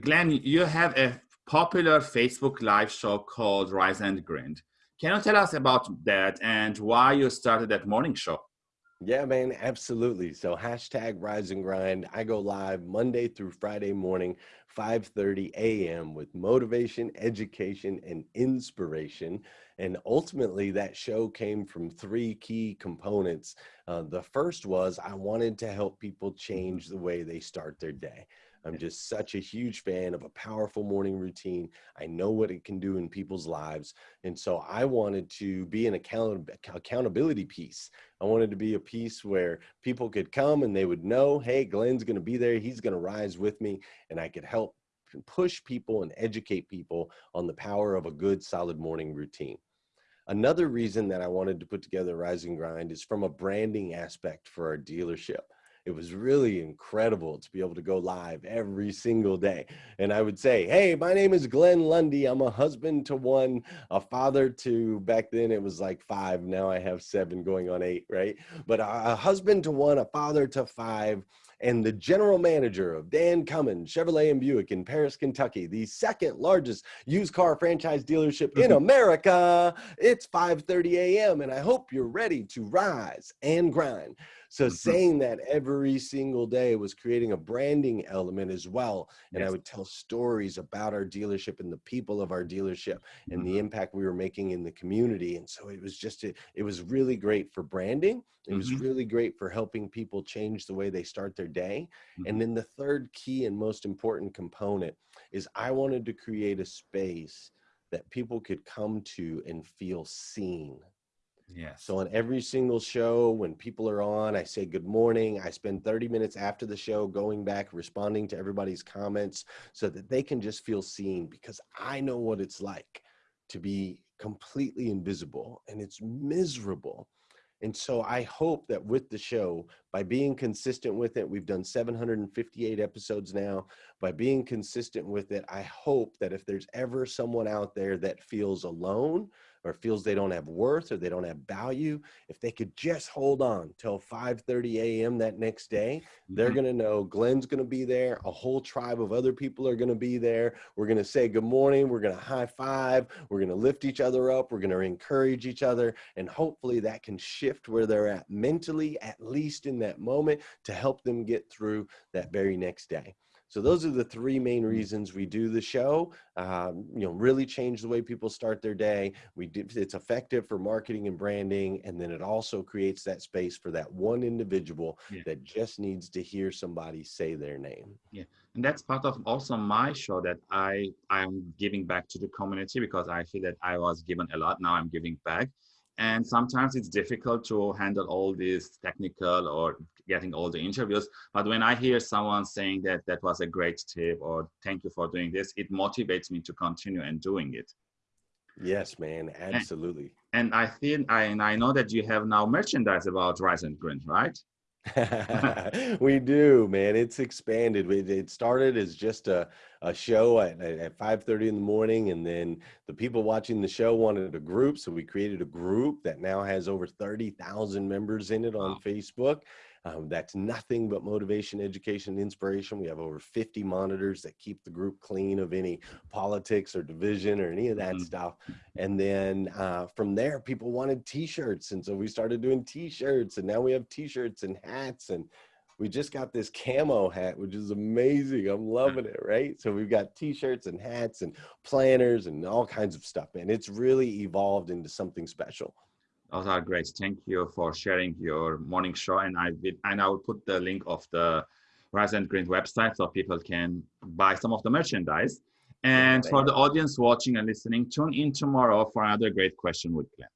Glenn, you have a popular Facebook live show called Rise and Grind. Can you tell us about that and why you started that morning show? Yeah, man, absolutely. So hashtag rise and grind. I go live Monday through Friday morning, 5:30 a.m. with motivation, education, and inspiration. And ultimately, that show came from three key components. Uh, the first was I wanted to help people change the way they start their day. I'm just such a huge fan of a powerful morning routine. I know what it can do in people's lives. And so I wanted to be an account accountability piece. I wanted to be a piece where people could come and they would know, hey, Glenn's going to be there. He's going to rise with me and I could help push people and educate people on the power of a good solid morning routine. Another reason that I wanted to put together Rise and Grind is from a branding aspect for our dealership it was really incredible to be able to go live every single day. And I would say, Hey, my name is Glenn Lundy. I'm a husband to one, a father to back then it was like five. Now I have seven going on eight, right? But uh, a husband to one, a father to five, and the general manager of Dan Cummins Chevrolet and Buick in Paris, Kentucky, the second largest used car franchise dealership in America. It's 5:30 a.m. and I hope you're ready to rise and grind. So mm-hmm. saying that every single day was creating a branding element as well. And yes. I would tell stories about our dealership and the people of our dealership and mm-hmm. the impact we were making in the community. And so it was just, a, it was really great for branding. It mm-hmm. was really great for helping people change the way they start their day. Mm-hmm. And then the third key and most important component is I wanted to create a space that people could come to and feel seen yeah. So on every single show, when people are on, I say good morning. I spend 30 minutes after the show going back, responding to everybody's comments so that they can just feel seen because I know what it's like to be completely invisible and it's miserable. And so I hope that with the show, by being consistent with it, we've done 758 episodes now. By being consistent with it, I hope that if there's ever someone out there that feels alone, or feels they don't have worth or they don't have value, if they could just hold on till 5:30 a.m. that next day, they're mm-hmm. going to know Glenn's going to be there, a whole tribe of other people are going to be there. We're going to say good morning, we're going to high five, we're going to lift each other up, we're going to encourage each other, and hopefully that can shift where they're at mentally at least in that moment to help them get through that very next day. So those are the three main mm. reasons we do the show. Um, you know, really change the way people start their day. We do, it's effective for marketing and branding, and then it also creates that space for that one individual yeah. that just needs to hear somebody say their name. Yeah, and that's part of also my show that I I'm giving back to the community because I feel that I was given a lot. Now I'm giving back and sometimes it's difficult to handle all these technical or getting all the interviews. But when i hear someone saying that that was a great tip or thank you for doing this it motivates me to continue and doing it. Yes man absolutely. and, and i think I, and i know that you have now merchandise about rise and grind right we do, man. It's expanded. It started as just a, a show at, at 5.30 in the morning. And then the people watching the show wanted a group. So we created a group that now has over 30,000 members in it on wow. Facebook. Um, that's nothing but motivation, education, inspiration. We have over 50 monitors that keep the group clean of any politics or division or any of that mm-hmm. stuff. And then uh, from there, people wanted t-shirts. And so we started doing t-shirts and now we have t-shirts and hats and we just got this camo hat, which is amazing. I'm loving it, right? So we've got t-shirts and hats and planners and all kinds of stuff, and it's really evolved into something special. Those are great. Thank you for sharing your morning show. And I will, and I will put the link of the Rise and Green website so people can buy some of the merchandise. And for the audience watching and listening, tune in tomorrow for another great question with Glenn.